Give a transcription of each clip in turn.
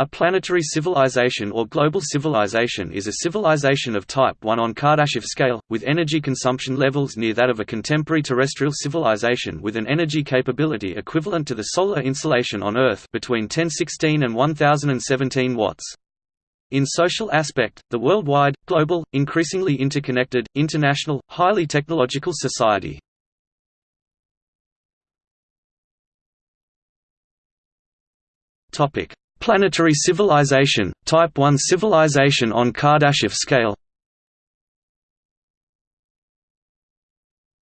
A planetary civilization or global civilization is a civilization of type 1 on Kardashev scale, with energy consumption levels near that of a contemporary terrestrial civilization with an energy capability equivalent to the solar insulation on Earth between 1016 and 1017 watts. In social aspect, the worldwide, global, increasingly interconnected, international, highly technological society. Topic: Planetary civilization, Type 1 civilization on Kardashev scale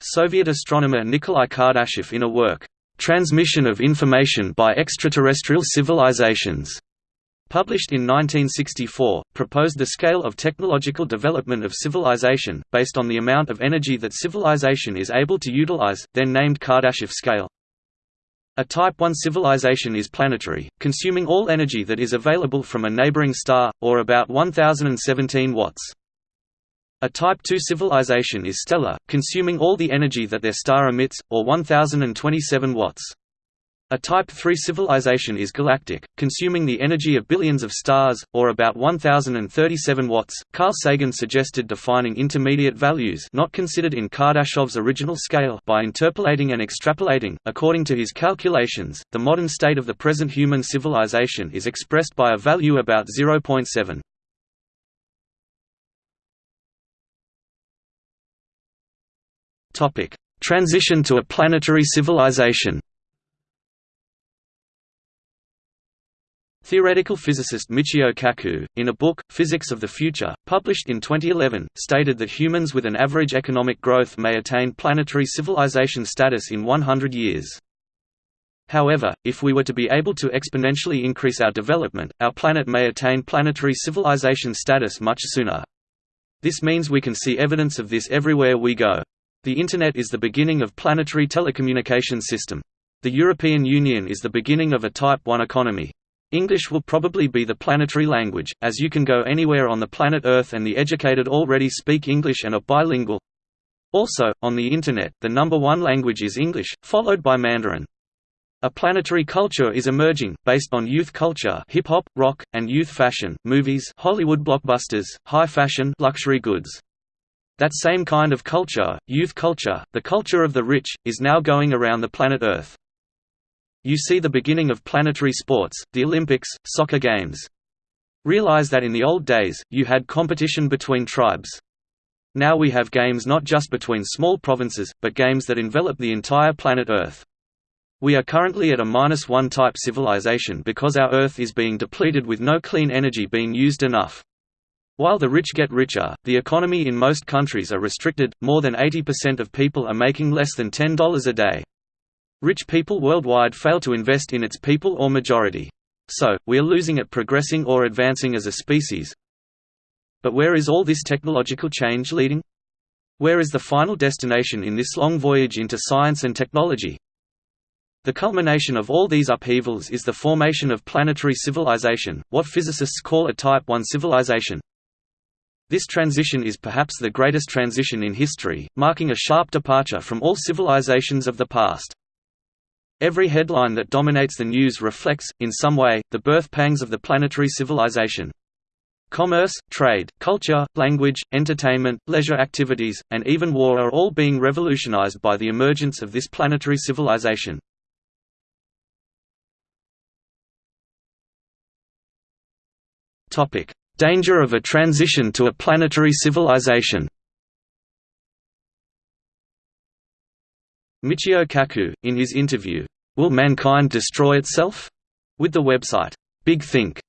Soviet astronomer Nikolai Kardashev in a work, "'Transmission of Information by Extraterrestrial Civilizations' published in 1964, proposed the scale of technological development of civilization, based on the amount of energy that civilization is able to utilize, then named Kardashev scale. A Type 1 civilization is planetary, consuming all energy that is available from a neighboring star, or about 1017 watts. A Type 2 civilization is stellar, consuming all the energy that their star emits, or 1027 watts. A Type 3 civilization is galactic, consuming the energy of billions of stars, or about 1037 watts. Carl Sagan suggested defining intermediate values not considered in Kardashev's original scale by interpolating and extrapolating. According to his calculations, the modern state of the present human civilization is expressed by a value about 0.7. Topic: Transition to a planetary civilization. Theoretical physicist Michio Kaku, in a book, Physics of the Future, published in 2011, stated that humans with an average economic growth may attain planetary civilization status in 100 years. However, if we were to be able to exponentially increase our development, our planet may attain planetary civilization status much sooner. This means we can see evidence of this everywhere we go. The Internet is the beginning of planetary telecommunication system. The European Union is the beginning of a Type 1 economy. English will probably be the planetary language, as you can go anywhere on the planet Earth and the educated already speak English and are bilingual. Also, on the Internet, the number one language is English, followed by Mandarin. A planetary culture is emerging, based on youth culture hip-hop, rock, and youth fashion, movies Hollywood blockbusters, high fashion luxury goods. That same kind of culture, youth culture, the culture of the rich, is now going around the planet Earth. You see the beginning of planetary sports, the Olympics, soccer games. Realize that in the old days, you had competition between tribes. Now we have games not just between small provinces, but games that envelop the entire planet Earth. We are currently at a minus one type civilization because our Earth is being depleted with no clean energy being used enough. While the rich get richer, the economy in most countries are restricted, more than 80% of people are making less than $10 a day. Rich people worldwide fail to invest in its people or majority. So, we are losing at progressing or advancing as a species. But where is all this technological change leading? Where is the final destination in this long voyage into science and technology? The culmination of all these upheavals is the formation of planetary civilization, what physicists call a Type 1 civilization. This transition is perhaps the greatest transition in history, marking a sharp departure from all civilizations of the past. Every headline that dominates the news reflects, in some way, the birth pangs of the planetary civilization. Commerce, trade, culture, language, entertainment, leisure activities, and even war are all being revolutionized by the emergence of this planetary civilization. Danger of a transition to a planetary civilization Michio Kaku, in his interview, Will Mankind Destroy Itself? with the website, Big Think,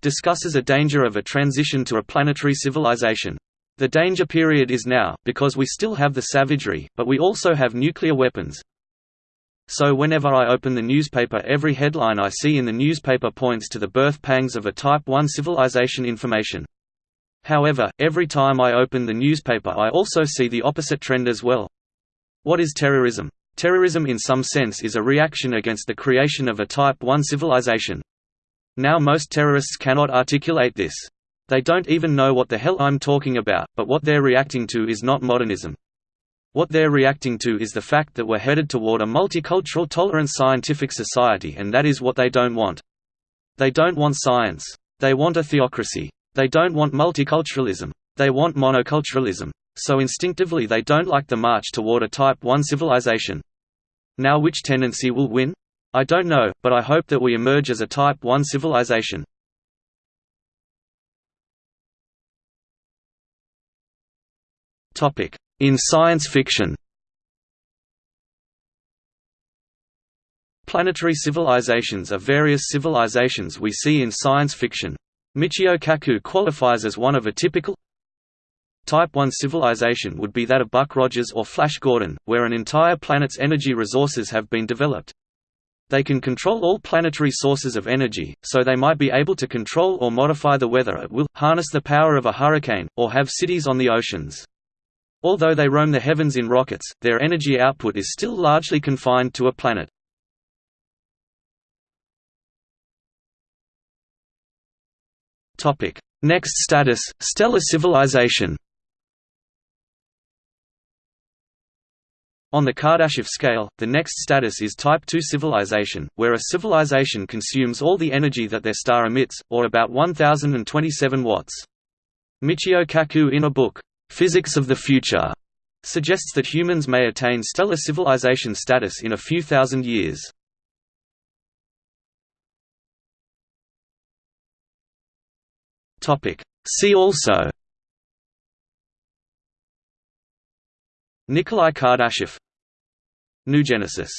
discusses a danger of a transition to a planetary civilization. The danger period is now, because we still have the savagery, but we also have nuclear weapons. So whenever I open the newspaper every headline I see in the newspaper points to the birth pangs of a Type 1 civilization information. However, every time I open the newspaper I also see the opposite trend as well. What is terrorism? Terrorism in some sense is a reaction against the creation of a Type 1 civilization. Now most terrorists cannot articulate this. They don't even know what the hell I'm talking about, but what they're reacting to is not modernism. What they're reacting to is the fact that we're headed toward a multicultural tolerant scientific society and that is what they don't want. They don't want science. They want a theocracy. They don't want multiculturalism. They want monoculturalism. So instinctively they don't like the march toward a Type 1 civilization. Now which tendency will win? I don't know, but I hope that we emerge as a Type 1 civilization. In science fiction Planetary civilizations are various civilizations we see in science fiction. Michio Kaku qualifies as one of a typical Type 1 civilization would be that of Buck Rogers or Flash Gordon, where an entire planet's energy resources have been developed. They can control all planetary sources of energy, so they might be able to control or modify the weather at will, harness the power of a hurricane, or have cities on the oceans. Although they roam the heavens in rockets, their energy output is still largely confined to a planet. Next status: stellar civilization. On the Kardashev scale, the next status is Type II civilization, where a civilization consumes all the energy that their star emits, or about 1027 watts. Michio Kaku in a book, "'Physics of the Future' suggests that humans may attain stellar civilization status in a few thousand years. See also Nikolai Kardashev. New Genesis